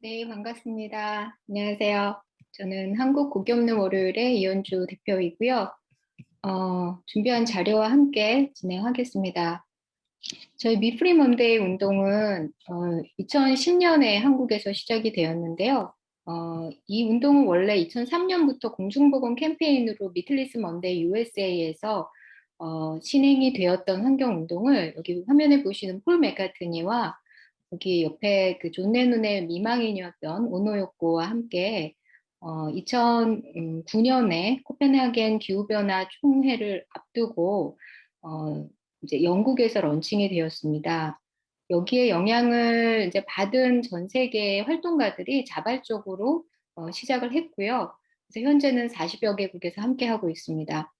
네, 반갑습니다. 안녕하세요. 저는 한국 고기 없는 월요일의 이현주 대표이고요. 어, 준비한 자료와 함께 진행하겠습니다. 저희 Meat Free Monday 운동은 어, 2010년에 한국에서 시작이 되었는데요. 어, 이 운동은 원래 2003년부터 공중보건 캠페인으로 Meatless Monday USA에서 어, 진행이 되었던 환경운동을 여기 화면에 보시는 폴 맥카트니와 여기 옆에 그 존 레논의 미망인이었던 오노요코와 함께 어, 2009년에 코펜하겐 기후변화 총회를 앞두고 어, 이제 영국에서 launching이 되었습니다. 여기에 영향을 이제 받은 전 세계 활동가들이 자발적으로 어, 시작을 했고요. 그래서 현재는 40여 개국에서 함께 하고 있습니다.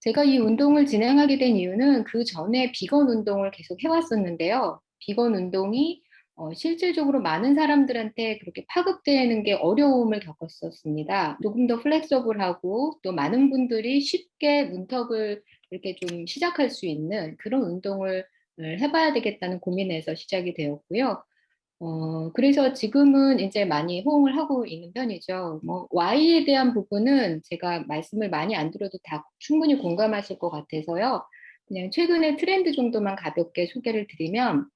제가 이 운동을 진행하게 된 이유는 그 전에 비건 운동을 계속 해왔었는데요. 비건 운동이 어, 실질적으로 많은 사람들한테 그렇게 파급되는 게 어려움을 겪었었습니다. 조금 더 플렉서블하고 또 많은 분들이 쉽게 문턱을 이렇게 좀 시작할 수 있는 그런 운동을 해봐야 되겠다는 고민에서 시작이 되었고요. 어, 그래서 지금은 이제 많이 호응을 하고 있는 편이죠. 뭐, Y에 대한 부분은 제가 말씀을 많이 안 드려도 다 충분히 공감하실 것 같아서요. 그냥 최근에 트렌드 정도만 가볍게 소개를 드리면,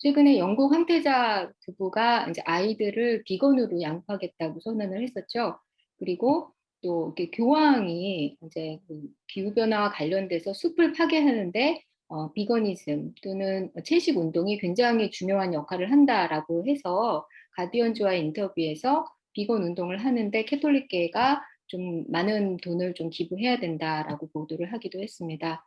최근에 영국 황태자 부부가 이제 아이들을 비건으로 양육하겠다고 선언을 했었죠. 그리고 또 이렇게 교황이 이제 그 기후 변화와 관련돼서 숲을 파괴하는데 어, 비거니즘 또는 채식 운동이 굉장히 중요한 역할을 한다라고 해서 가디언즈와의 인터뷰에서 비건 운동을 하는데 캐톨릭계가 좀 많은 돈을 좀 기부해야 된다라고 보도를 하기도 했습니다.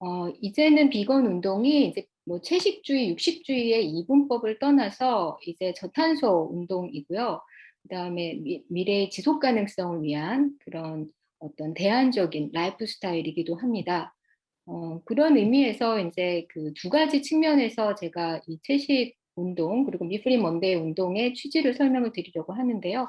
어, 이제는 비건 운동이 이제 뭐 채식주의, 육식주의의 이분법을 떠나서 이제 저탄소 운동이고요. 그 다음에 미래의 지속 가능성을 위한 그런 어떤 대안적인 라이프 스타일이기도 합니다. 어, 그런 의미에서 이제 그 두 가지 측면에서 제가 이 채식 운동 그리고 Meat Free Monday 운동의 취지를 설명을 드리려고 하는데요.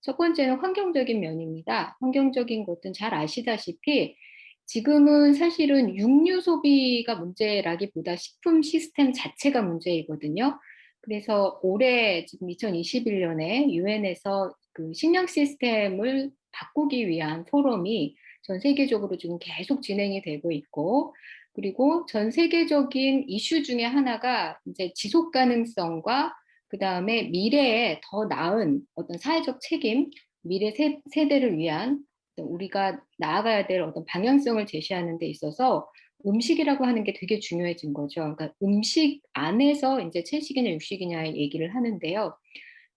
첫 번째는 환경적인 면입니다. 환경적인 것은 잘 아시다시피 지금은 사실은 육류 소비가 문제라기보다 식품 시스템 자체가 문제이거든요. 그래서 올해 지금 2021년에 유엔에서 그 식량 시스템을 바꾸기 위한 포럼이 전 세계적으로 지금 계속 진행이 되고 있고 그리고 전 세계적인 이슈 중에 하나가 이제 지속 가능성과 그 다음에 미래에 더 나은 어떤 사회적 책임, 미래 세, 세대를 위한 우리가 나아가야 될 어떤 방향성을 제시하는 데 있어서 음식이라고 하는 게 되게 중요해진 거죠. 그러니까 음식 안에서 이제 채식이냐 육식이냐의 얘기를 하는데요.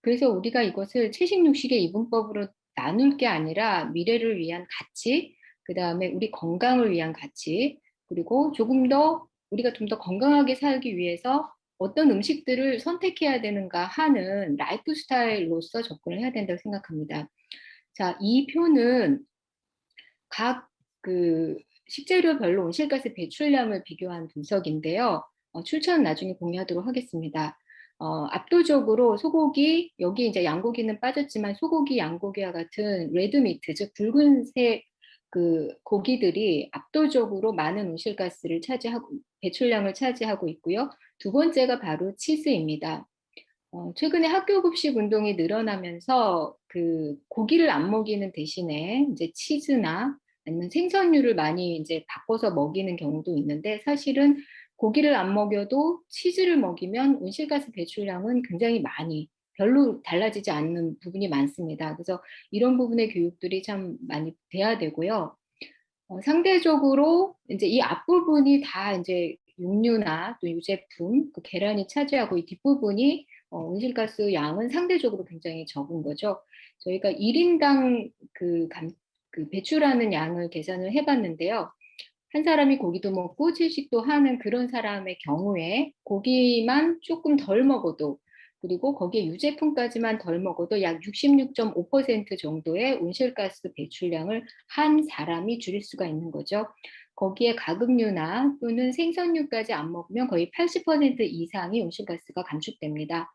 그래서 우리가 이것을 채식 육식의 이분법으로 나눌 게 아니라 미래를 위한 가치, 그 다음에 우리 건강을 위한 가치, 그리고 조금 더 우리가 좀 더 건강하게 살기 위해서 어떤 음식들을 선택해야 되는가 하는 라이프 스타일로서 접근을 해야 된다고 생각합니다. 자, 이 표는 각 그 식재료별로 온실가스 배출량을 비교한 분석인데요. 어, 출처는 나중에 공유하도록 하겠습니다. 어, 압도적으로 소고기, 여기 이제 양고기는 빠졌지만 소고기, 양고기와 같은 red meat, 즉 붉은색 그 고기들이 압도적으로 많은 온실가스를 차지하고 배출량을 차지하고 있고요. 두 번째가 바로 치즈입니다. 어, 최근에 학교 급식 운동이 늘어나면서 그 고기를 안 먹이는 대신에 이제 치즈나 아니면 생선류를 많이 이제 바꿔서 먹이는 경우도 있는데 사실은 고기를 안 먹여도 치즈를 먹이면 온실가스 배출량은 굉장히 많이 별로 달라지지 않는 부분이 많습니다. 그래서 이런 부분의 교육들이 참 많이 돼야 되고요. 어, 상대적으로 이제 이 앞부분이 다 이제 육류나 또 유제품, 그 계란이 차지하고 이 뒷부분이 어, 온실가스 양은 상대적으로 굉장히 적은 거죠. 저희가 1인당 그, 감, 그 배출하는 양을 계산을 해봤는데요. 한 사람이 고기도 먹고 채식도 하는 그런 사람의 경우에 고기만 조금 덜 먹어도 그리고 거기에 유제품까지만 덜 먹어도 약 66.5% 정도의 온실가스 배출량을 한 사람이 줄일 수가 있는 거죠. 거기에 가금류나 또는 생선류까지 안 먹으면 거의 80% 이상이 온실가스가 감축됩니다.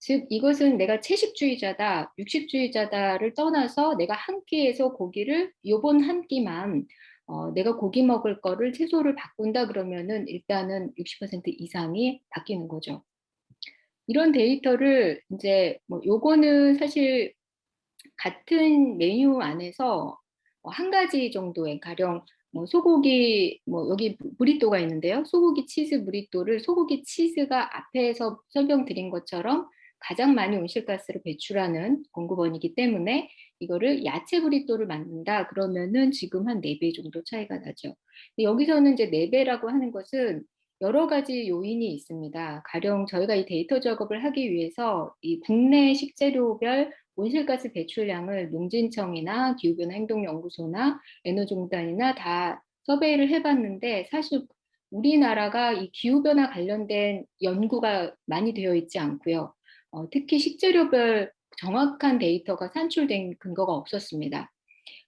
즉 이것은 내가 채식주의자다, 육식주의자다를 떠나서 내가 한 끼에서 고기를 요번 한 끼만 어, 내가 고기 먹을 거를 채소를 바꾼다 그러면은 일단은 60% 이상이 바뀌는 거죠. 이런 데이터를 이제 뭐 요거는 사실 같은 메뉴 안에서 뭐한 가지 정도의 가령 뭐 소고기 뭐 여기 브리또가 있는데요. 소고기 치즈 브리또를 소고기 치즈가 앞에서 설명드린 것처럼 가장 많이 온실가스를 배출하는 공급원이기 때문에 이거를 야채 브리또를 만든다 그러면은 지금 한 4배 정도 차이가 나죠. 여기서는 이제 4배라고 하는 것은 여러 가지 요인이 있습니다. 가령 저희가 이 데이터 작업을 하기 위해서 이 국내 식재료별 온실가스 배출량을 농진청이나 기후변화 행동연구소나 에너지공단이나 다 서베이를 해봤는데 사실 우리나라가 이 기후변화 관련된 연구가 많이 되어 있지 않고요. 어, 특히 식재료별 정확한 데이터가 산출된 근거가 없었습니다.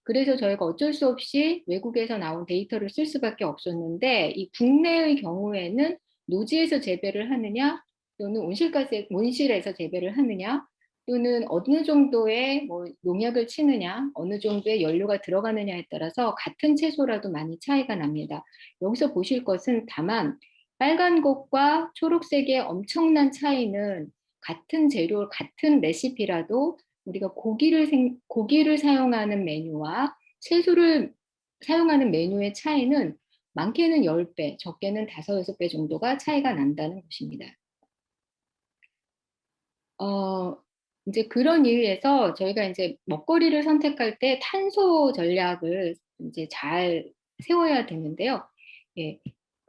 그래서 저희가 어쩔 수 없이 외국에서 나온 데이터를 쓸 수밖에 없었는데 이 국내의 경우에는 노지에서 재배를 하느냐 또는 온실가스 온실에서 재배를 하느냐 또는 어느 정도의 뭐 농약을 치느냐 어느 정도의 연료가 들어가느냐에 따라서 같은 채소라도 많이 차이가 납니다. 여기서 보실 것은 다만 빨간 것과 초록색의 엄청난 차이는 같은 재료, 같은 레시피라도 우리가 고기를, 생, 고기를 사용하는 메뉴와 채소를 사용하는 메뉴의 차이는 많게는 10배, 적게는 5, 6배 정도가 차이가 난다는 것입니다. 어, 이제 그런 이유에서 저희가 이제 먹거리를 선택할 때 탄소 전략을 이제 잘 세워야 되는데요. 예,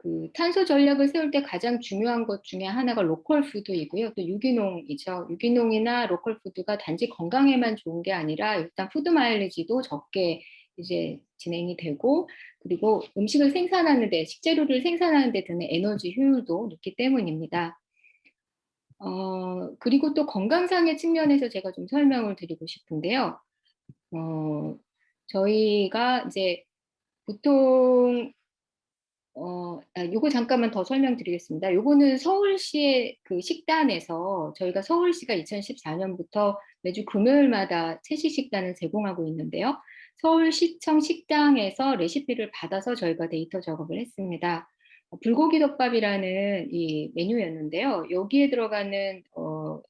그 탄소 전략을 세울 때 가장 중요한 것 중에 하나가 로컬 푸드이고요. 또 유기농이죠. 유기농이나 로컬 푸드가 단지 건강에만 좋은 게 아니라 일단 푸드 마일리지도 적게 이제 진행이 되고 그리고 음식을 생산하는데 식재료를 생산하는데 드는 에너지 효율도 높기 때문입니다. 어, 그리고 또 건강상의 측면에서 제가 좀 설명을 드리고 싶은데요. 어, 저희가 이제 보통 어, 아, 요거 잠깐만 더 설명드리겠습니다. 요거는 서울시의 그 식단에서 저희가 서울시가 2014년부터 매주 금요일마다 채식 식단을 제공하고 있는데요. 서울시청 식당에서 레시피를 받아서 저희가 데이터 작업을 했습니다. 어, 불고기 덮밥이라는 이 메뉴였는데요. 여기에 들어가는 어,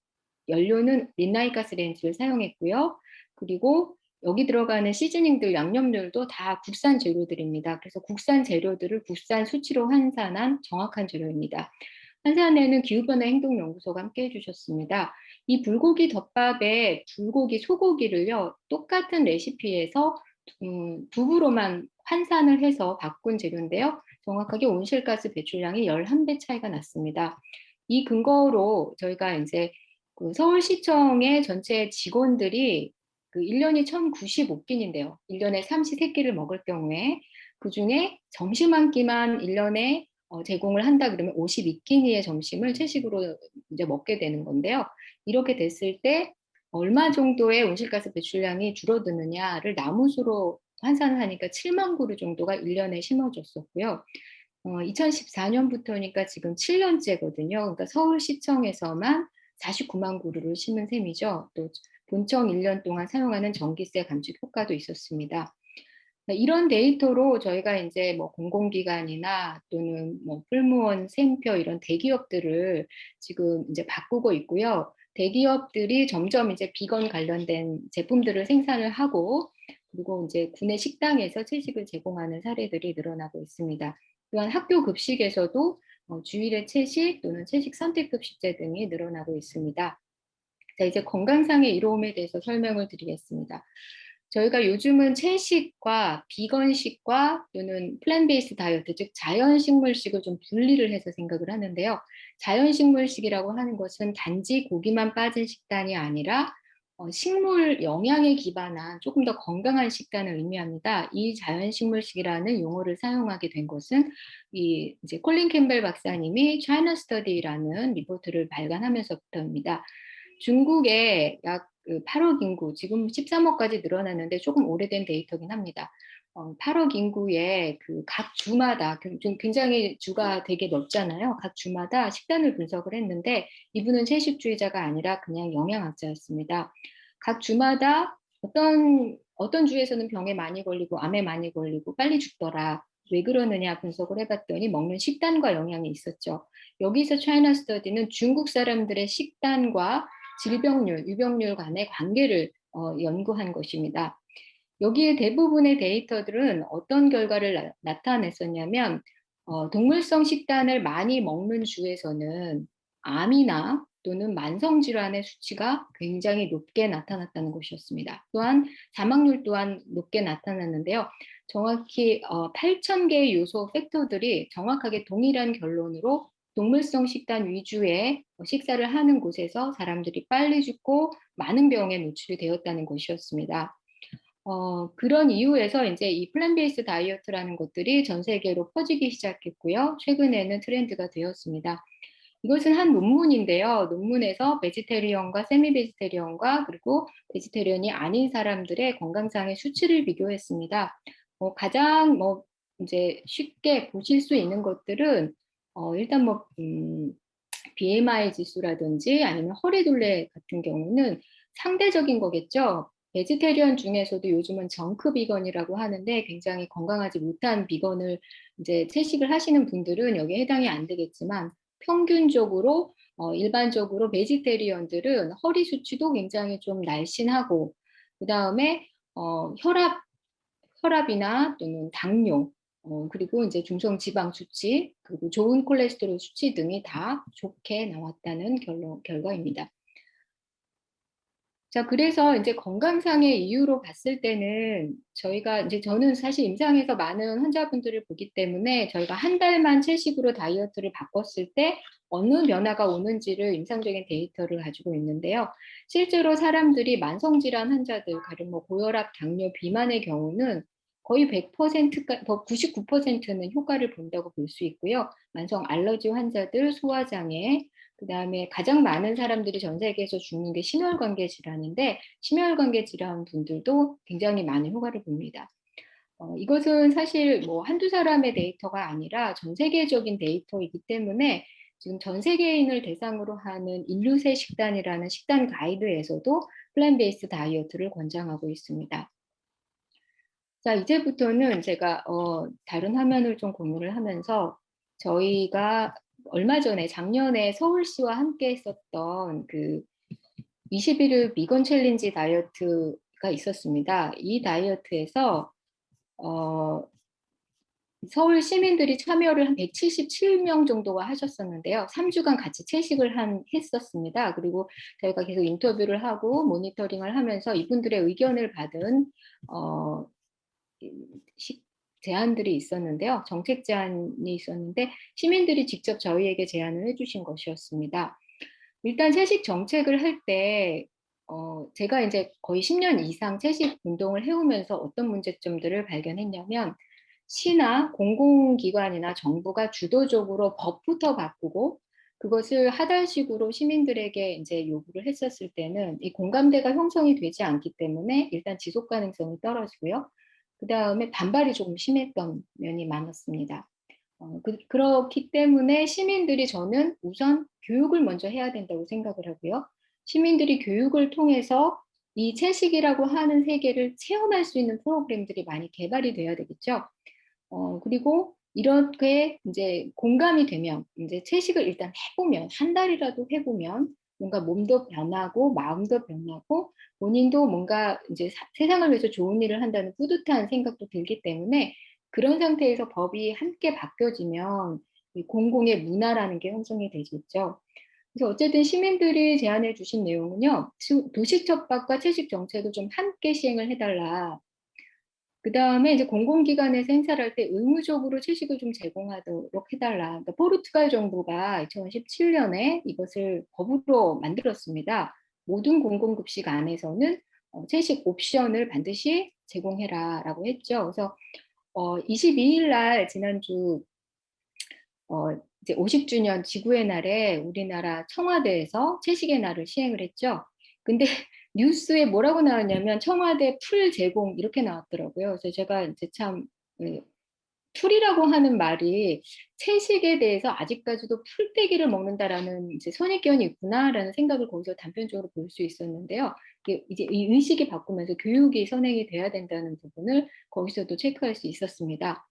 연료는 린나이 가스레인지를 사용했고요. 그리고 여기 들어가는 시즈닝들, 양념들도 다 국산 재료들입니다. 그래서 국산 재료들을 국산 수치로 환산한 정확한 재료입니다. 한산에는 기후변화 행동연구소가 함께 해주셨습니다. 이 불고기 덮밥에 불고기, 소고기를요, 똑같은 레시피에서 음, 두부로만 환산을 해서 바꾼 재료인데요. 정확하게 온실가스 배출량이 11배 차이가 났습니다. 이 근거로 저희가 이제 그 서울시청의 전체 직원들이 그 1년이 1095끼인데요. 1년에 33끼를 먹을 경우에 그 중에 점심 한 끼만 1년에 어, 제공을 한다 그러면 52끼니의 점심을 채식으로 이제 먹게 되는 건데요. 이렇게 됐을 때 얼마 정도의 온실가스 배출량이 줄어드느냐를 나무수로 환산을 하니까 7만 그루 정도가 1년에 심어졌었고요. 어, 2014년부터니까 지금 7년째거든요. 그러니까 서울시청에서만 49만 그루를 심은 셈이죠. 또 본청 1년 동안 사용하는 전기세 감축 효과도 있었습니다. 이런 데이터로 저희가 이제 뭐 공공기관이나 또는 뭐 풀무원, 샘표 이런 대기업들을 지금 이제 바꾸고 있고요. 대기업들이 점점 이제 비건 관련된 제품들을 생산을 하고 그리고 이제 군내 식당에서 채식을 제공하는 사례들이 늘어나고 있습니다. 또한 학교 급식에서도 어, 주일에 채식 또는 채식 선택 급식제 등이 늘어나고 있습니다. 자, 이제 건강상의 이로움에 대해서 설명을 드리겠습니다. 저희가 요즘은 채식과 비건식과 또는 플랜 베이스 다이어트, 즉 자연식물식을 좀 분리를 해서 생각을 하는데요. 자연식물식이라고 하는 것은 단지 고기만 빠진 식단이 아니라 어, 식물 영양에 기반한 조금 더 건강한 식단을 의미합니다. 이 자연식물식이라는 용어를 사용하게 된 것은 이 이제 콜린 캠벨 박사님이 차이나 스터디라는 리포트를 발간하면서부터입니다. 중국에 약 8억 그 인구, 지금 13억까지 늘어났는데 조금 오래된 데이터긴 합니다. 어, 8억 인구의 그 각 주마다 좀 굉장히 주가 되게 넓잖아요. 각 주마다 식단을 분석을 했는데 이분은 채식주의자가 아니라 그냥 영양학자였습니다. 각 주마다 어떤 어떤 주에서는 병에 많이 걸리고 암에 많이 걸리고 빨리 죽더라. 왜 그러느냐 분석을 해봤더니 먹는 식단과 영향이 있었죠. 여기서 차이나 스터디는 중국 사람들의 식단과 질병률, 유병률 간의 관계를 어, 연구한 것입니다. 여기에 대부분의 데이터들은 어떤 결과를 나, 타냈었냐면 어, 동물성 식단을 많이 먹는 주에서는 암이나 또는 만성질환의 수치가 굉장히 높게 나타났다는 것이었습니다. 또한 사망률 또한 높게 나타났는데요. 정확히 어, 8,000개의 요소 factor들이 정확하게 동일한 결론으로 동물성 식단 위주의 식사를 하는 곳에서 사람들이 빨리 죽고 많은 병에 노출이 되었다는 것이었습니다. 어, 그런 이유에서 이제 이 plant-based diet라는 것들이 전 세계로 퍼지기 시작했고요. 최근에는 트렌드가 되었습니다. 이것은 한 논문인데요. 논문에서 vegetarian과 semi vegetarian과 그리고 vegetarian이 아닌 사람들의 건강상의 수치를 비교했습니다. 어, 가장 뭐 이제 쉽게 보실 수 있는 것들은 어, 일단 뭐 음, BMI 지수라든지 아니면 허리둘레 같은 경우는 상대적인 거겠죠. vegetarian 중에서도 요즘은 junk vegan이라고 하는데 굉장히 건강하지 못한 비건을 이제 채식을 하시는 분들은 여기에 해당이 안 되겠지만 평균적으로 어, 일반적으로 베지테리언들은 허리 수치도 굉장히 좀 날씬하고 그 다음에 어, 혈압 혈압이나 또는 당뇨 어, 그리고 이제 중성 지방 수치 그리고 좋은 콜레스테롤 수치 등이 다 좋게 나왔다는 결론, 결과입니다. 자, 그래서 이제 건강상의 이유로 봤을 때는 저희가 이제 저는 사실 임상에서 많은 환자분들을 보기 때문에 저희가 한 달만 채식으로 다이어트를 바꿨을 때 어느 변화가 오는지를 임상적인 데이터를 가지고 있는데요. 실제로 사람들이 만성질환 환자들, 가령 뭐 고혈압, 당뇨, 비만의 경우는 거의 100%가 99%는 효과를 본다고 볼 수 있고요. 만성 알러지 환자들, 소화장애, 그 다음에 가장 많은 사람들이 전 세계에서 죽는 게 심혈관계 질환인데 심혈관계 질환 분들도 굉장히 많은 효과를 봅니다. 어, 이것은 사실 뭐 한두 사람의 데이터가 아니라 전 세계적인 데이터이기 때문에 지금 전 세계인을 대상으로 하는 인류세 식단이라는 식단 가이드에서도 plant-based diet를 권장하고 있습니다. 자, 이제부터는 제가 어, 다른 화면을 좀 공유를 하면서 저희가 얼마 전에 작년에 서울시와 함께 했었던 그 21일 비건 챌린지 다이어트가 있었습니다. 이 다이어트에서 어, 서울 시민들이 참여를 한 177명 정도가 하셨었는데요. 3주간 같이 채식을 한, 했었습니다. 그리고 저희가 계속 인터뷰를 하고 모니터링을 하면서 이분들의 의견을 받은 어, 식, 제안들이 있었는데요. 정책 제안이 있었는데 시민들이 직접 저희에게 제안을 해주신 것이었습니다. 일단 채식 정책을 할때 어, 제가 이제 거의 10년 이상 채식 운동을 해오면서 어떤 문제점들을 발견했냐면 시나 공공기관이나 정부가 주도적으로 법부터 바꾸고 그것을 하달식으로 시민들에게 이제 요구를 했었을 때는 이 공감대가 형성이 되지 않기 때문에 일단 지속 가능성이 떨어지고요. 그 다음에 반발이 조금 심했던 면이 많았습니다. 어, 그, 그렇기 때문에 시민들이 저는 우선 교육을 먼저 해야 된다고 생각을 하고요. 시민들이 교육을 통해서 이 채식이라고 하는 세계를 체험할 수 있는 프로그램들이 많이 개발이 돼야 되겠죠. 어, 그리고 이렇게 이제 공감이 되면 이제 채식을 일단 해보면 한 달이라도 해보면 뭔가 몸도 변하고 마음도 변하고 본인도 뭔가 이제 사, 세상을 위해서 좋은 일을 한다는 뿌듯한 생각도 들기 때문에 그런 상태에서 법이 함께 바뀌어지면 공공의 문화라는 게 형성이 되겠죠. 그래서 어쨌든 시민들이 제안해 주신 내용은요. 도시 첩박과 채식 정책을 좀 함께 시행을 해달라. 그 다음에 이제 공공기관에서 행사를 할 때 의무적으로 채식을 좀 제공하도록 해달라. 그러니까 포르투갈 정부가 2017년에 이것을 법으로 만들었습니다. 모든 공공급식 안에서는 어, 채식 옵션을 반드시 제공해라 라고 했죠. 그래서 어, 22일 날 지난주 어, 이제 50주년 지구의 날에 우리나라 청와대에서 채식의 날을 시행을 했죠. 근데 뉴스에 뭐라고 나왔냐면 청와대 풀 제공 이렇게 나왔더라고요. 그래서 제가 이제 참그 풀이라고 하는 말이 채식에 대해서 아직까지도 풀떼기를 먹는다라는 이제 선입견이 있구나라는 생각을 거기서 단편적으로 볼 수 있었는데요. 이제 이 의식이 바꾸면서 교육이 선행이 돼야 된다는 부분을 거기서도 체크할 수 있었습니다.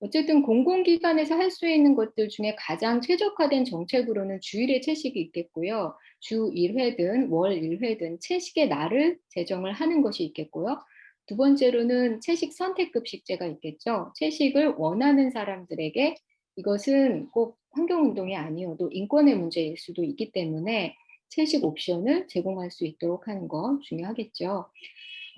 어쨌든 공공기관에서 할 수 있는 것들 중에 가장 최적화된 정책으로는 주일에 채식이 있겠고요. 주 1회든 월 1회든 채식의 날을 제정을 하는 것이 있겠고요. 두 번째로는 채식 선택급식제가 있겠죠. 채식을 원하는 사람들에게 이것은 꼭 환경운동이 아니어도 인권의 문제일 수도 있기 때문에 채식 옵션을 제공할 수 있도록 하는 거 중요하겠죠.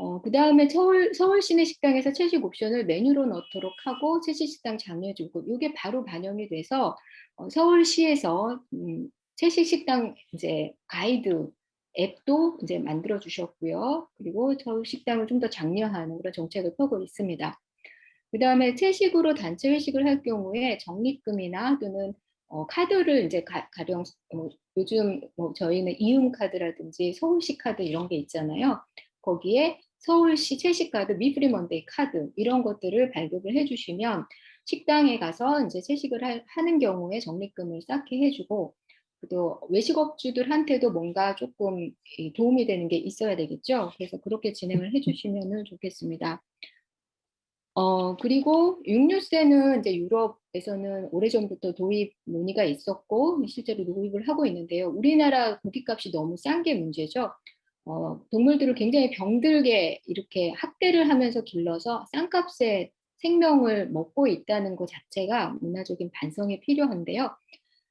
어, 그 다음에 서울, 서울 시내 식당에서 채식 옵션을 메뉴로 넣도록 하고 채식 식당 장려해주고 이게 바로 반영이 돼서 어, 서울시에서 음, 채식 식당 이제 가이드 앱도 이제 만들어 주셨고요. 그리고 서울 식당을 좀 더 장려하는 그런 정책을 펴고 있습니다. 그 다음에 채식으로 단체 회식을 할 경우에 적립금이나 또는 어, 카드를 이제 가, 령 어, 요즘 뭐 저희는 이음 카드라든지 서울시 카드 이런 게 있잖아요. 거기에 서울시 채식카드, Meat Free Monday 카드 이런 것들을 발급을 해주시면 식당에 가서 이제 채식을 하, 하는 경우에 적립금을 쌓게 해주고 또 외식업주들한테도 뭔가 조금 도움이 되는 게 있어야 되겠죠. 그래서 그렇게 진행을 해주시면 좋겠습니다. 어, 그리고 육류세는 이제 유럽에서는 오래전부터 도입 논의가 있었고 실제로 도입을 하고 있는데요. 우리나라 고기값이 너무 싼 게 문제죠. 어, 동물들을 굉장히 병들게 이렇게 학대를 하면서 길러서 싼값에 생명을 먹고 있다는 것 자체가 문화적인 반성이 필요한데요.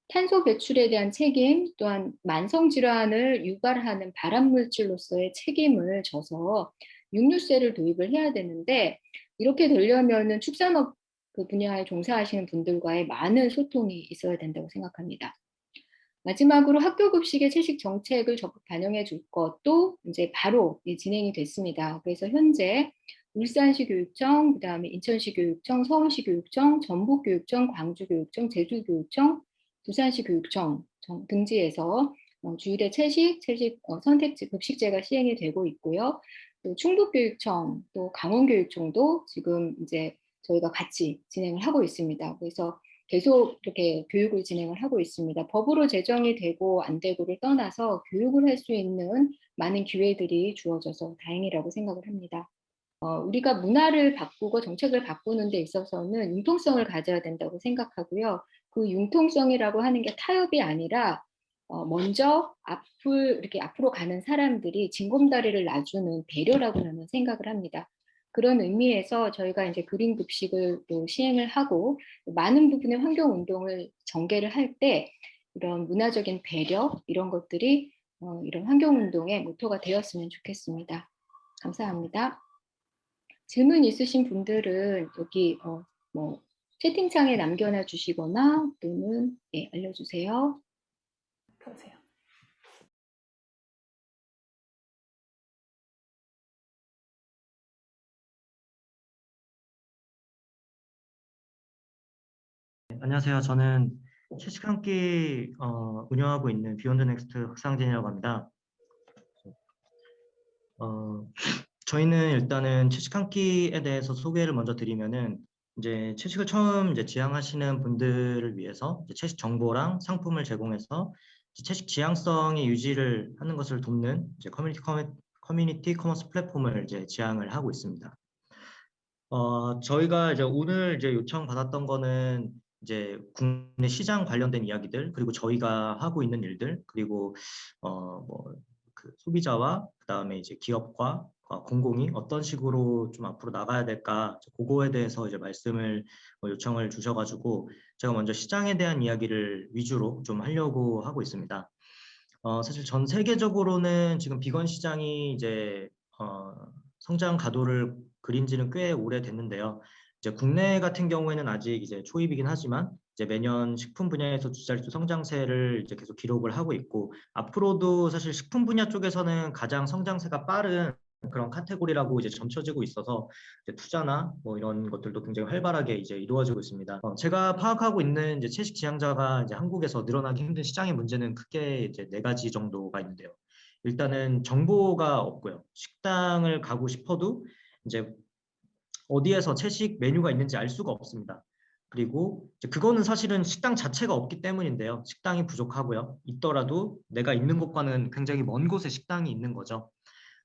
탄소 배출에 대한 책임 또한 만성질환을 유발하는 발암물질로서의 책임을 져서 육류세를 도입을 해야 되는데 이렇게 되려면 축산업 그 분야에 종사하시는 분들과의 많은 소통이 있어야 된다고 생각합니다. 마지막으로 학교 급식의 채식 정책을 적극 반영해 줄 것도 이제 바로 진행이 됐습니다. 그래서 현재 울산시 교육청, 그 다음에 인천시 교육청, 서울시 교육청, 전북 교육청, 광주 교육청, 제주 교육청, 부산시 교육청 등지에서 어, 주일에 채식, 채식 어, 선택지 급식제가 시행이 되고 있고요. 또 충북교육청, 또 강원교육청도 지금 이제 저희가 같이 진행을 하고 있습니다. 그래서 계속 이렇게 교육을 진행을 하고 있습니다. 법으로 제정이 되고 안 되고를 떠나서 교육을 할 수 있는 많은 기회들이 주어져서 다행이라고 생각을 합니다. 어, 우리가 문화를 바꾸고 정책을 바꾸는 데 있어서는 융통성을 가져야 된다고 생각하고요. 그 융통성이라고 하는 게 타협이 아니라 어, 먼저 앞을 이렇게 앞으로 가는 사람들이 징검다리를 놔주는 배려라고 저는 생각을 합니다. 그런 의미에서 저희가 이제 그린 급식을 또 시행을 하고 많은 부분의 환경 운동을 전개를 할 때 이런 문화적인 배려 이런 것들이 어, 이런 환경 운동의 모토가 되었으면 좋겠습니다. 감사합니다. 질문 있으신 분들은 여기 어, 뭐 채팅창에 남겨놔 주시거나 또는 예, 알려주세요. 보세요. 안녕하세요. 저는 채식 한끼 어, 운영하고 있는 비욘드 넥스트 박상진이라고 합니다. 어, 저희는 일단은 채식 한 끼에 대해서 소개를 먼저 드리면은 이제 채식을 처음 이제 지향하시는 분들을 위해서 채식 정보랑 상품을 제공해서 채식 지향성의 유지를 하는 것을 돕는 이제 커뮤니티 커뮤니티 commerce 플랫폼을 이제 지향을 하고 있습니다. 어, 저희가 이제 오늘 이제 요청 받았던 거는 이제 국내 시장 관련된 이야기들 그리고 저희가 하고 있는 일들 그리고 어뭐 그 소비자와 그다음에 이제 기업과 어, 공공이 어떤 식으로 좀 앞으로 나가야 될까 그거에 대해서 이제 말씀을 뭐 요청을 주셔가지고 제가 먼저 시장에 대한 이야기를 위주로 좀 하려고 하고 있습니다. 어, 사실 전 세계적으로는 지금 비건 시장이 이제 어, 성장 가도를 그린 지는 꽤 오래됐는데요. 이제 국내 같은 경우에는 아직 이제 초입이긴 하지만 이제 매년 식품 분야에서 주자릿수 성장세를 이제 계속 기록을 하고 있고 앞으로도 사실 식품 분야 쪽에서는 가장 성장세가 빠른 그런 카테고리라고 이제 점쳐지고 있어서 이제 투자나 뭐 이런 것들도 굉장히 활발하게 이제 이루어지고 있습니다. 어, 제가 파악하고 있는 이제 채식 지향자가 이제 한국에서 늘어나기 힘든 시장의 문제는 크게 이제 네 가지 정도가 있는데요. 일단은 정보가 없고요. 식당을 가고 싶어도 이제 어디에서 채식 메뉴가 있는지 알 수가 없습니다. 그리고 그거는 사실은 식당 자체가 없기 때문인데요. 식당이 부족하고요. 있더라도 내가 있는 곳과는 굉장히 먼 곳에 식당이 있는 거죠.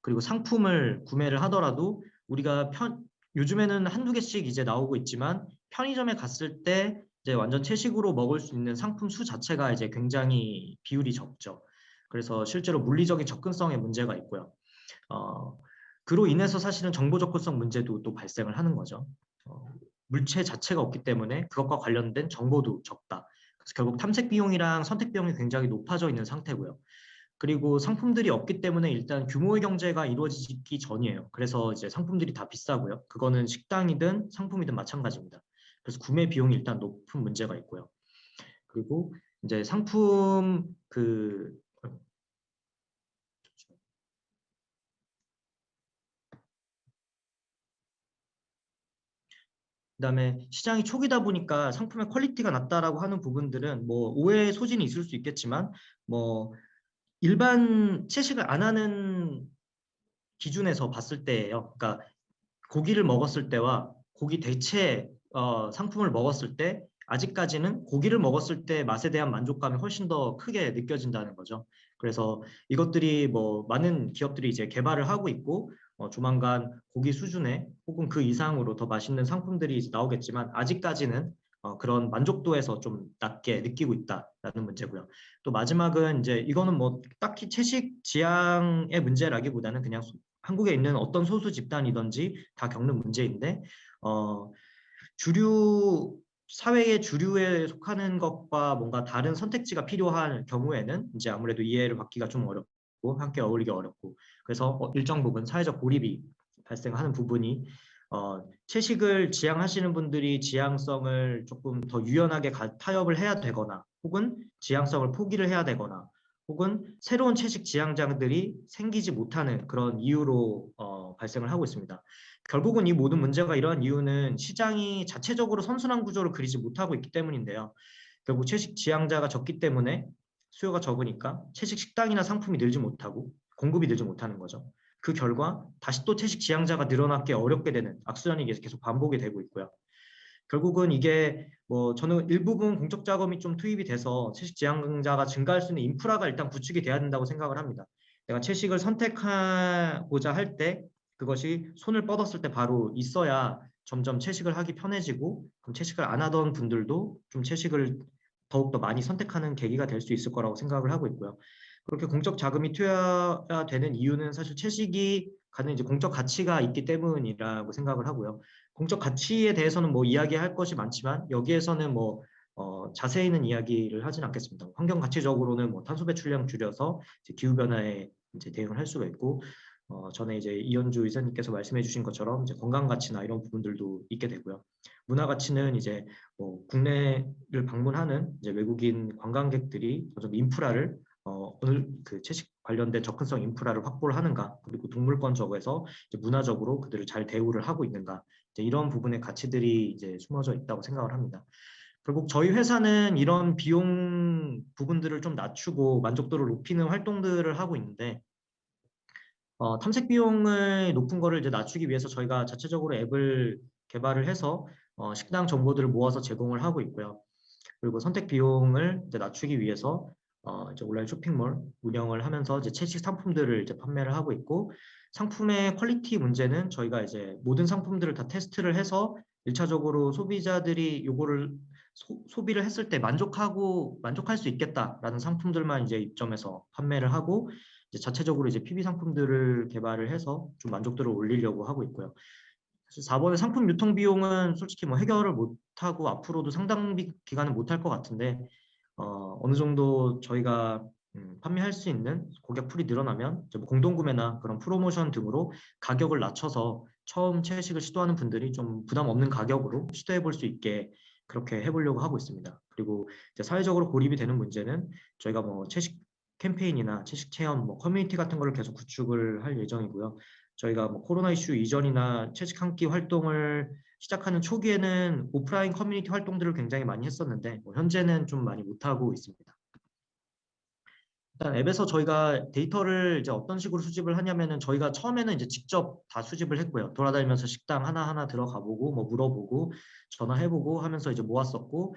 그리고 상품을 구매를 하더라도 우리가 편, 요즘에는 한두 개씩 이제 나오고 있지만 편의점에 갔을 때 이제 완전 채식으로 먹을 수 있는 상품 수 자체가 이제 굉장히 비율이 적죠. 그래서 실제로 물리적인 접근성에 문제가 있고요. 어, 그로 인해서 사실은 정보 접근성 문제도 또 발생을 하는 거죠. 어, 물체 자체가 없기 때문에 그것과 관련된 정보도 적다. 그래서 결국 탐색 비용이랑 선택 비용이 굉장히 높아져 있는 상태고요. 그리고 상품들이 없기 때문에 일단 규모의 경제가 이루어지기 전이에요. 그래서 이제 상품들이 다 비싸고요. 그거는 식당이든 상품이든 마찬가지입니다. 그래서 구매 비용이 일단 높은 문제가 있고요. 그리고 이제 상품 그 그다음에 시장이 초기다 보니까 상품의 quality가 낮다라고 하는 부분들은 뭐 오해의 소지는 있을 수 있겠지만 뭐 일반 채식을 안 하는 기준에서 봤을 때예요. 그러니까 고기를 먹었을 때와 고기 대체 어, 상품을 먹었을 때 아직까지는 고기를 먹었을 때 맛에 대한 만족감이 훨씬 더 크게 느껴진다는 거죠. 그래서 이것들이 뭐 많은 기업들이 이제 개발을 하고 있고 어, 조만간 고기 수준에 혹은 그 이상으로 더 맛있는 상품들이 나오겠지만 아직까지는 어, 그런 만족도에서 좀 낮게 느끼고 있다라는 문제고요. 또 마지막은 이제 이거는 뭐 딱히 채식 지향의 문제라기보다는 그냥 소, 한국에 있는 어떤 소수 집단이든지 다 겪는 문제인데 어, 주류 사회의 주류에 속하는 것과 뭔가 다른 선택지가 필요한 경우에는 이제 아무래도 이해를 받기가 좀 어렵고 함께 어울리기 어렵고 그래서 어, 일정 부분 사회적 고립이 발생하는 부분이 어, 채식을 지향하시는 분들이 지향성을 조금 더 유연하게 가, 타협을 해야 되거나 혹은 지향성을 포기를 해야 되거나 혹은 새로운 채식 지향자들이 생기지 못하는 그런 이유로 어, 발생을 하고 있습니다. 결국은 이 모든 문제가 이러한 이유는 시장이 자체적으로 선순환 구조를 그리지 못하고 있기 때문인데요. 결국 채식 지향자가 적기 때문에 수요가 적으니까 채식 식당이나 상품이 늘지 못하고 공급이 늘지 못하는 거죠. 그 결과 다시 또 채식 지향자가 늘어나기 어렵게 되는 악순환이 계속 반복이 되고 있고요. 결국은 이게 뭐 저는 일부분 공적 자금이 좀 투입이 돼서 채식 지향자가 증가할 수 있는 인프라가 일단 구축이 돼야 된다고 생각을 합니다. 내가 채식을 선택하고자 할 때 그것이 손을 뻗었을 때 바로 있어야 점점 채식을 하기 편해지고 그럼 채식을 안 하던 분들도 좀 채식을 더욱더 많이 선택하는 계기가 될 수 있을 거라고 생각을 하고 있고요. 그렇게 공적 자금이 투여되는 이유는 사실 채식이 가는 이제 공적 가치가 있기 때문이라고 생각을 하고요. 공적 가치에 대해서는 뭐 이야기할 것이 많지만 여기에서는 뭐 어, 자세히는 이야기를 하진 않겠습니다. 환경 가치적으로는 뭐 탄소 배출량 줄여서 기후 변화에 이제 대응을 할 수가 있고 어, 전에 이제 이현주 의사님께서 말씀해 주신 것처럼 이제 건강 가치나 이런 부분들도 있게 되고요. 문화 가치는 이제 뭐 국내를 방문하는 이제 외국인 관광객들이 좀 인프라를 어, 오늘 그 채식 관련된 접근성 인프라를 확보를 하는가 그리고 동물권 적에서 문화적으로 그들을 잘 대우를 하고 있는가 이런 부분의 가치들이 이제 숨어져 있다고 생각을 합니다. 결국 저희 회사는 이런 비용 부분들을 좀 낮추고 만족도를 높이는 활동들을 하고 있는데 어, 탐색 비용을 높은 거를 이제 낮추기 위해서 저희가 자체적으로 앱을 개발을 해서 어, 식당 정보들을 모아서 제공을 하고 있고요. 그리고 선택 비용을 이제 낮추기 위해서 어, 이제 온라인 쇼핑몰 운영을 하면서 이제 채식 상품들을 이제 판매를 하고 있고 상품의 퀄리티 문제는 저희가 이제 모든 상품들을 다 테스트를 해서 일차적으로 소비자들이 요거를 소, 비를 했을 때 만족하고 만족할 수 있겠다라는 상품들만 이제 입점해서 판매를 하고 이제 자체적으로 이제 PB 상품들을 개발을 해서 좀 만족도를 올리려고 하고 있고요. 4번의 상품 유통 비용은 솔직히 뭐 해결을 못하고 앞으로도 상당 기간은 못할 것 같은데 어, 어느 정도 저희가 음, 판매할 수 있는 고객 풀이 늘어나면 뭐 공동구매나 그런 프로모션 등으로 가격을 낮춰서 처음 채식을 시도하는 분들이 좀 부담 없는 가격으로 시도해 볼 수 있게 그렇게 해보려고 하고 있습니다. 그리고 사회적으로 고립이 되는 문제는 저희가 뭐 채식 캠페인이나 채식 체험, 뭐 커뮤니티 같은 거를 계속 구축을 할 예정이고요. 저희가 뭐 코로나 이슈 이전이나 채식 한 끼 활동을 시작하는 초기에는 오프라인 커뮤니티 활동들을 굉장히 많이 했었는데 뭐 현재는 좀 많이 못하고 있습니다. 일단 앱에서 저희가 데이터를 이제 어떤 식으로 수집을 하냐면은 저희가 처음에는 이제 직접 다 수집을 했고요. 돌아다니면서 식당 하나하나 들어가 보고 뭐 물어보고 전화해 보고 하면서 이제 모았었고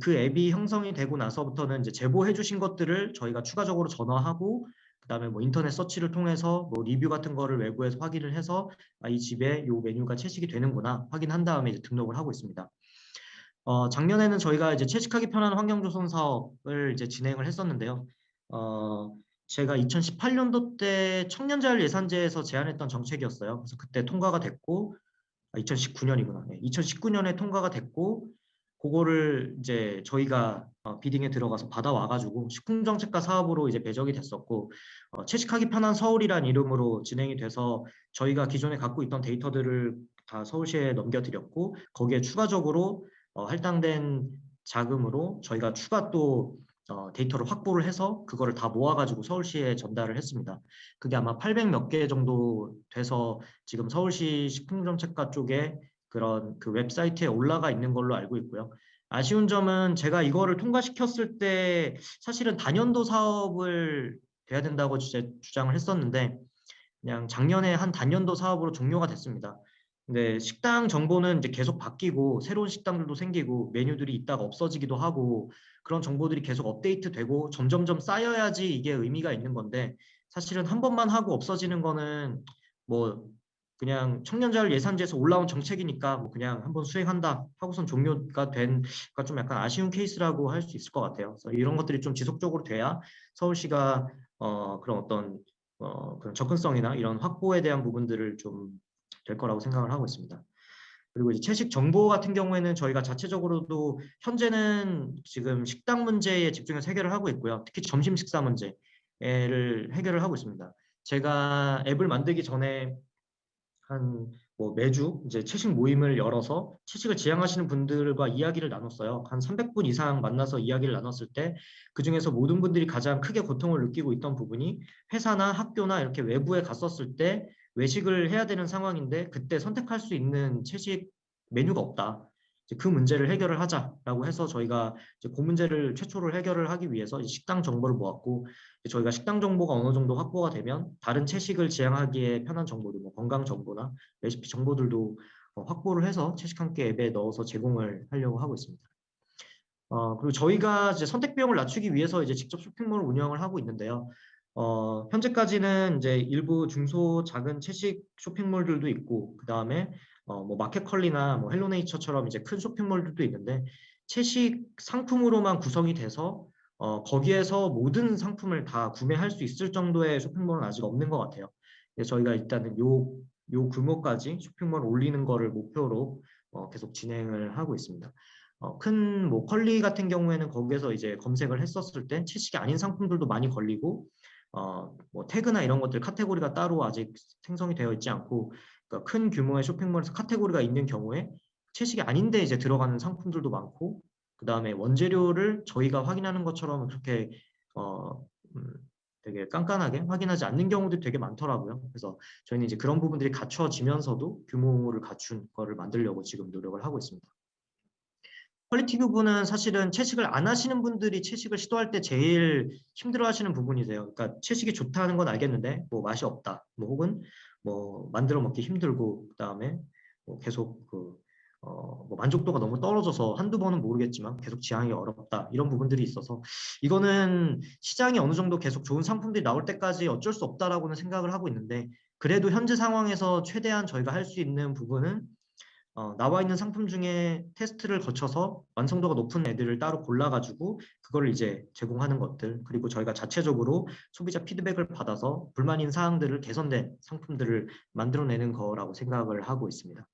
그 앱이 형성이 되고 나서부터는 이제 제보해 주신 것들을 저희가 추가적으로 전화하고 그다음에 뭐 인터넷 서치를 통해서 뭐 리뷰 같은 거를 외부에서 확인을 해서 아, 이 집에 요 메뉴가 채식이 되는구나 확인한 다음에 이제 등록을 하고 있습니다. 어, 작년에는 저희가 이제 채식하기 편한 환경 조성 사업을 이제 진행을 했었는데요. 어, 제가 2018년도 때 청년자율 예산제에서 제안했던 정책이었어요. 그래서 그때 통과가 됐고, 아, 2019년이구나. 2019년에 통과가 됐고, 그거를 이제 저희가 어, 비딩에 들어가서 받아와가지고 식품정책과 사업으로 이제 배정이 됐었고, 어, 채식하기 편한 서울이란 이름으로 진행이 돼서 저희가 기존에 갖고 있던 데이터들을 다 서울시에 넘겨드렸고, 거기에 추가적으로 어, 할당된 자금으로 저희가 추가 또 어, 데이터를 확보를 해서 그거를 다 모아가지고 서울시에 전달을 했습니다. 그게 아마 800 몇 개 정도 돼서 지금 서울시 식품정책과 쪽에 그런 그 웹사이트에 올라가 있는 걸로 알고 있고요. 아쉬운 점은 제가 이거를 통과시켰을 때 사실은 단연도 사업을 돼야 된다고 주- 주장을 했었는데 그냥 작년에 한 단연도 사업으로 종료가 됐습니다. 근데 식당 정보는 이제 계속 바뀌고 새로운 식당들도 생기고 메뉴들이 있다가 없어지기도 하고 그런 정보들이 계속 업데이트되고 점점점 쌓여야지 이게 의미가 있는 건데 사실은 한 번만 하고 없어지는 거는 뭐 그냥 청년자율 예산제에서 올라온 정책이니까 뭐 그냥 한번 수행한다 하고선 종료가 된가 좀 약간 아쉬운 케이스라고 할 수 있을 것 같아요. 그래서 이런 것들이 좀 지속적으로 돼야 서울시가 어 그런 어떤 어 그런 접근성이나 이런 확보에 대한 부분들을 좀 될 거라고 생각을 하고 있습니다. 그리고 이제 채식 정보 같은 경우에는 저희가 자체적으로도 현재는 지금 식당 문제에 집중해서 해결을 하고 있고요. 특히 점심 식사 문제를 해결을 하고 있습니다. 제가 앱을 만들기 전에 한 뭐 매주 이제 채식 모임을 열어서 채식을 지향하시는 분들과 이야기를 나눴어요. 한 300분 이상 만나서 이야기를 나눴을 때 그 중에서 모든 분들이 가장 크게 고통을 느끼고 있던 부분이 회사나 학교나 이렇게 외부에 갔었을 때 외식을 해야 되는 상황인데 그때 선택할 수 있는 채식 메뉴가 없다. 그 문제를 해결을 하자라고 해서 저희가 이제 그 문제를 최초로 해결을 하기 위해서 식당 정보를 모았고 저희가 식당 정보가 어느 정도 확보가 되면 다른 채식을 지향하기에 편한 정보들, 뭐 건강 정보나 레시피 정보들도 어, 확보를 해서 채식 함께 앱에 넣어서 제공을 하려고 하고 있습니다. 어, 그리고 저희가 이제 선택 비용을 낮추기 위해서 이제 직접 쇼핑몰을 운영을 하고 있는데요. 어, 현재까지는 이제 일부 중소 작은 채식 쇼핑몰들도 있고 그 다음에 어, 뭐 마켓컬리나 뭐 헬로네이처처럼 이제 큰 쇼핑몰들도 있는데 채식 상품으로만 구성이 돼서 어, 거기에서 모든 상품을 다 구매할 수 있을 정도의 쇼핑몰은 아직 없는 것 같아요. 저희가 일단은 요, 요 규모까지 쇼핑몰 올리는 거를 목표로 어, 계속 진행을 하고 있습니다. 어, 큰 뭐 컬리 같은 경우에는 거기에서 이제 검색을 했었을 때 채식이 아닌 상품들도 많이 걸리고 어, 뭐 태그나 이런 것들 카테고리가 따로 아직 생성이 되어 있지 않고 그러니까 큰 규모의 쇼핑몰에서 카테고리가 있는 경우에 채식이 아닌데 이제 들어가는 상품들도 많고 그 다음에 원재료를 저희가 확인하는 것처럼 그렇게 어, 음, 되게 깐깐하게 확인하지 않는 경우도 되게 많더라고요. 그래서 저희는 이제 그런 부분들이 갖춰지면서도 규모를 갖춘 거를 만들려고 지금 노력을 하고 있습니다. 퀄리티 부분은 사실은 채식을 안 하시는 분들이 채식을 시도할 때 제일 힘들어 하시는 부분이세요. 그러니까 채식이 좋다는 건 알겠는데 뭐 맛이 없다. 뭐 혹은 뭐 만들어 먹기 힘들고 그다음에 뭐 계속 그 어, 뭐 만족도가 너무 떨어져서 한두 번은 모르겠지만 계속 지향이 어렵다 이런 부분들이 있어서 이거는 시장이 어느 정도 계속 좋은 상품들이 나올 때까지 어쩔 수 없다라고는 생각을 하고 있는데 그래도 현재 상황에서 최대한 저희가 할 수 있는 부분은 어, 나와 있는 상품 중에 테스트를 거쳐서 완성도가 높은 애들을 따로 골라가지고 그걸 이제 제공하는 것들 그리고 저희가 자체적으로 소비자 피드백을 받아서 불만인 사항들을 개선된 상품들을 만들어내는 거라고 생각을 하고 있습니다.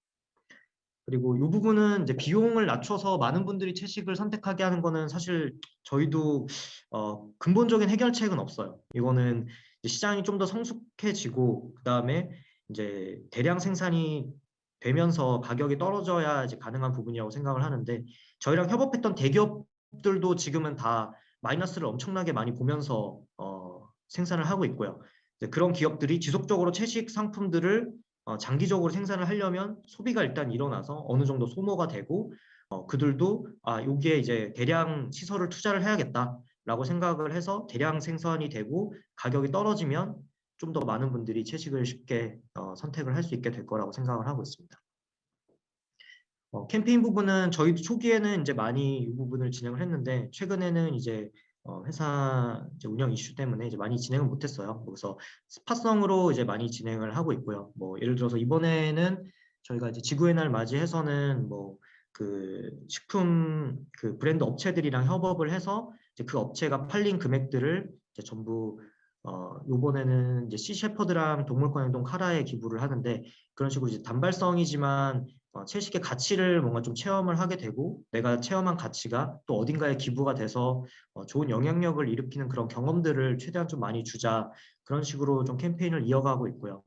그리고 이 부분은 이제 비용을 낮춰서 많은 분들이 채식을 선택하게 하는 거는 사실 저희도 어, 근본적인 해결책은 없어요. 이거는 시장이 좀 더 성숙해지고 그 다음에 이제 대량 생산이 되면서 가격이 떨어져야 이제 가능한 부분이라고 생각을 하는데 저희랑 협업했던 대기업들도 지금은 다 마이너스를 엄청나게 많이 보면서 어, 생산을 하고 있고요. 그런 기업들이 지속적으로 채식 상품들을 어, 장기적으로 생산을 하려면 소비가 일단 일어나서 어느 정도 소모가 되고 어, 그들도 아 여기에 이제 대량 시설을 투자를 해야겠다라고 생각을 해서 대량 생산이 되고 가격이 떨어지면 좀 더 많은 분들이 채식을 쉽게 어, 선택을 할 수 있게 될 거라고 생각을 하고 있습니다. 어, 캠페인 부분은 저희도 초기에는 이제 많이 이 부분을 진행을 했는데 최근에는 이제 어, 회사 이제 운영 이슈 때문에 이제 많이 진행을 못했어요. 그래서 스파성으로 이제 많이 진행을 하고 있고요. 뭐 예를 들어서 이번에는 저희가 이제 지구의 날 맞이해서는 뭐 그 식품 그 브랜드 업체들이랑 협업을 해서 그 업체가 팔린 금액들을 전부 어 요번에는 이제 시 셰퍼드랑 동물권 행동 카라에 기부를 하는데 그런 식으로 이제 단발성이지만 어, 채식의 가치를 뭔가 좀 체험을 하게 되고 내가 체험한 가치가 또 어딘가에 기부가 돼서 어, 좋은 영향력을 일으키는 그런 경험들을 최대한 좀 많이 주자 그런 식으로 좀 캠페인을 이어가고 있고요.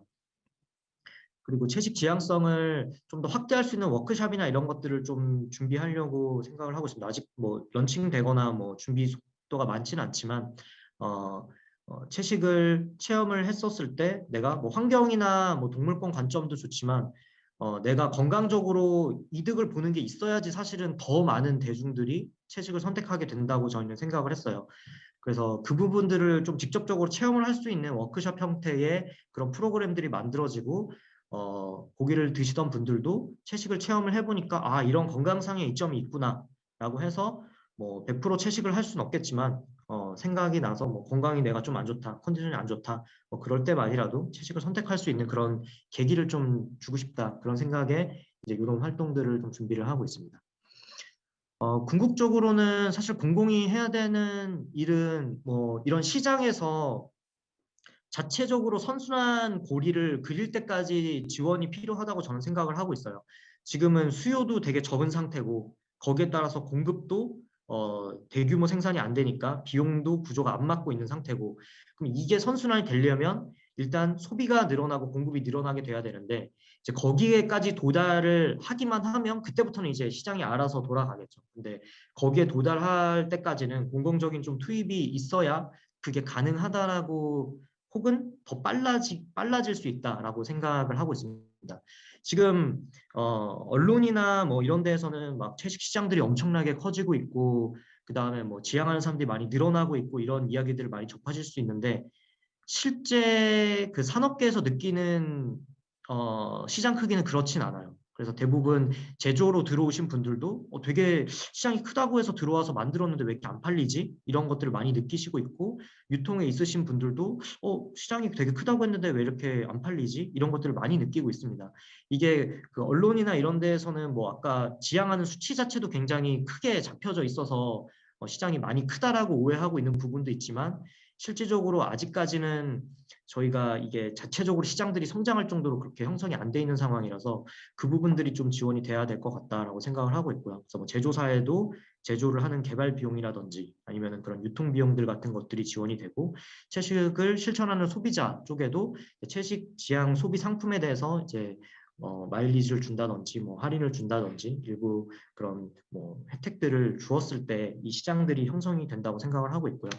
그리고 채식 지향성을 좀 더 확대할 수 있는 워크샵이나 이런 것들을 좀 준비하려고 생각을 하고 있습니다. 아직 뭐 런칭되거나 뭐 준비 속도가 많지는 않지만 어, 어, 채식을 체험을 했었을 때 내가 뭐 환경이나 뭐 동물권 관점도 좋지만 어, 내가 건강적으로 이득을 보는 게 있어야지 사실은 더 많은 대중들이 채식을 선택하게 된다고 저희는 생각을 했어요. 그래서 그 부분들을 좀 직접적으로 체험을 할 수 있는 워크숍 형태의 그런 프로그램들이 만들어지고 어, 고기를 드시던 분들도 채식을 체험을 해보니까 아 이런 건강상의 이점이 있구나 라고 해서 뭐 100% 채식을 할 수는 없겠지만 어, 생각이 나서 뭐 건강이 내가 좀 안 좋다 컨디션이 안 좋다 뭐 그럴 때만이라도 채식을 선택할 수 있는 그런 계기를 좀 주고 싶다 그런 생각에 이제 이런 활동들을 좀 준비를 하고 있습니다. 어, 궁극적으로는 사실 공공이 해야 되는 일은 뭐 이런 시장에서 자체적으로 선순환 고리를 그릴 때까지 지원이 필요하다고 저는 생각을 하고 있어요. 지금은 수요도 되게 적은 상태고 거기에 따라서 공급도 어, 대규모 생산이 안 되니까 비용도 구조가 안 맞고 있는 상태고 그럼 이게 선순환이 되려면 일단 소비가 늘어나고 공급이 늘어나게 돼야 되는데 이제 거기에까지 도달을 하기만 하면 그때부터는 이제 시장이 알아서 돌아가겠죠. 근데 거기에 도달할 때까지는 공공적인 좀 투입이 있어야 그게 가능하다라고 혹은 더 빨라지, 빨라질 수 있다라고 생각을 하고 있습니다. 지금 어, 언론이나 뭐 이런 데에서는 막 채식 시장들이 엄청나게 커지고 있고 그 다음에 뭐 지향하는 사람들이 많이 늘어나고 있고 이런 이야기들을 많이 접하실 수 있는데 실제 그 산업계에서 느끼는 어, 시장 크기는 그렇진 않아요. 그래서 대부분 제조로 들어오신 분들도 어, 되게 시장이 크다고 해서 들어와서 만들었는데 왜 이렇게 안 팔리지? 이런 것들을 많이 느끼시고 있고 유통에 있으신 분들도 어, 시장이 되게 크다고 했는데 왜 이렇게 안 팔리지? 이런 것들을 많이 느끼고 있습니다. 이게 그 언론이나 이런 데에서는 뭐 아까 지향하는 수치 자체도 굉장히 크게 잡혀져 있어서 어, 시장이 많이 크다라고 오해하고 있는 부분도 있지만 실질적으로 아직까지는 저희가 이게 자체적으로 시장들이 성장할 정도로 그렇게 형성이 안 돼 있는 상황이라서 그 부분들이 좀 지원이 돼야 될 것 같다라고 생각을 하고 있고요. 그래서 뭐 제조사에도 제조를 하는 개발 비용이라든지 아니면 그런 유통 비용들 같은 것들이 지원이 되고 채식을 실천하는 소비자 쪽에도 채식 지향 소비 상품에 대해서 이제 어, 마일리지를 준다든지 뭐 할인을 준다든지 일부 그런 뭐 혜택들을 주었을 때 이 시장들이 형성이 된다고 생각을 하고 있고요.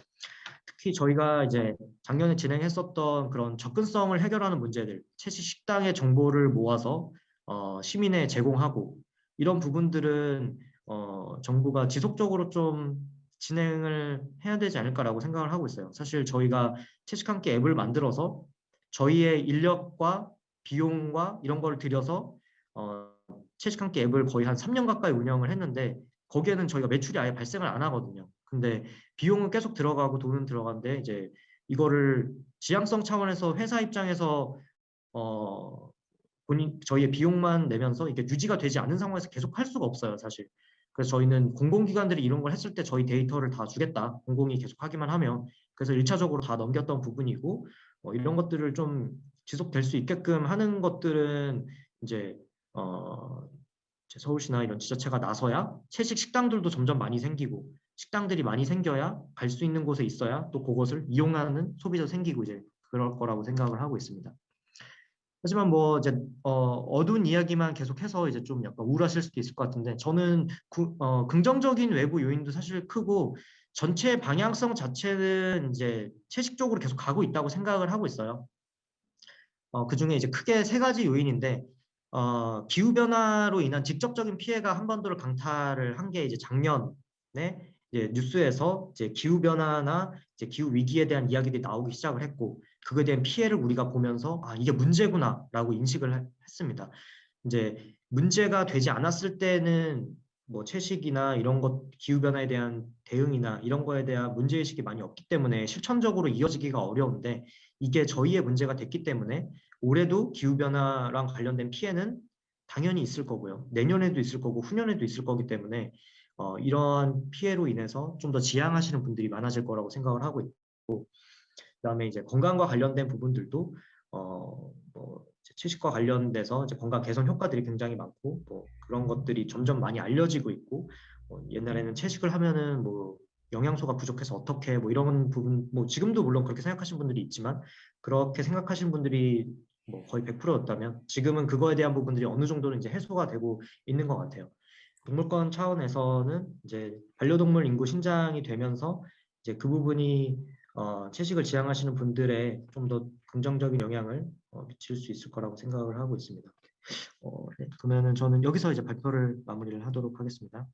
특히 저희가 이제 작년에 진행했었던 그런 접근성을 해결하는 문제들, 채식 식당의 정보를 모아서 어, 시민에 제공하고 이런 부분들은 어, 정부가 지속적으로 좀 진행을 해야 되지 않을까라고 생각을 하고 있어요. 사실 저희가 채식 한끼 앱을 만들어서 저희의 인력과 비용과 이런 걸 들여서 어, 채식 한끼 앱을 거의 한 3년 가까이 운영을 했는데 거기에는 저희가 매출이 아예 발생을 안 하거든요. 근데 비용은 계속 들어가고 돈은 들어가는데 이제 이거를 지향성 차원에서 회사 입장에서 어 본인 저희의 비용만 내면서 이게 유지가 되지 않는 상황에서 계속 할 수가 없어요, 사실. 그래서 저희는 공공기관들이 이런 걸 했을 때 저희 데이터를 다 주겠다. 공공이 계속 하기만 하면. 그래서 일차적으로다 넘겼던 부분이고 어, 이런 것들을 좀 지속될 수 있게끔 하는 것들은 이제 어, 서울시나 이런 지자체가 나서야 채식 식당들도 점점 많이 생기고 식당들이 많이 생겨야 갈 수 있는 곳에 있어야 또 그것을 이용하는 소비자 생기고 이제 그럴 거라고 생각을 하고 있습니다. 하지만 뭐 이제 어, 두운 이야기만 계속해서 이제 좀 약간 우울하실 수도 있을 것 같은데 저는 구, 어, 긍정적인 외부 요인도 사실 크고 전체 방향성 자체는 이제 채식적으로 계속 가고 있다고 생각을 하고 있어요. 어, 그 중에 이제 크게 세 가지 요인인데 어, 기후 변화로 인한 직접적인 피해가 한반도를 강타를 한 게 이제 작년에 이제 뉴스에서 이제 기후 변화나 이제 기후 위기에 대한 이야기들이 나오기 시작을 했고 그거에 대한 피해를 우리가 보면서 아 이게 문제구나라고 인식을 했습니다. 이제 문제가 되지 않았을 때는 뭐 채식이나 이런 것 기후 변화에 대한 대응이나 이런 거에 대한 문제 의식이 많이 없기 때문에 실천적으로 이어지기가 어려운데 이게 저희의 문제가 됐기 때문에 올해도 기후 변화랑 관련된 피해는 당연히 있을 거고요. 내년에도 있을 거고 후년에도 있을 거기 때문에 어, 이러한 피해로 인해서 좀 더 지양하시는 분들이 많아질 거라고 생각을 하고 있고 그다음에 이제 건강과 관련된 부분들도 어, 뭐 채식과 관련돼서 이제 건강 개선 효과들이 굉장히 많고 뭐 그런 것들이 점점 많이 알려지고 있고 뭐 옛날에는 채식을 하면은 뭐 영양소가 부족해서 어떻게 뭐 이런 부분 뭐 지금도 물론 그렇게 생각하시는 분들이 있지만 그렇게 생각하시는 분들이 뭐 거의 100%였다면 지금은 그거에 대한 부분들이 어느 정도는 이제 해소가 되고 있는 것 같아요. 동물권 차원에서는 이제 반려동물 인구 신장이 되면서 이제 그 부분이 어, 채식을 지향하시는 분들의 좀 더 긍정적인 영향을 어, 미칠 수 있을 거라고 생각을 하고 있습니다. 어, 네. 그러면은 저는 여기서 이제 발표를 마무리를 하도록 하겠습니다.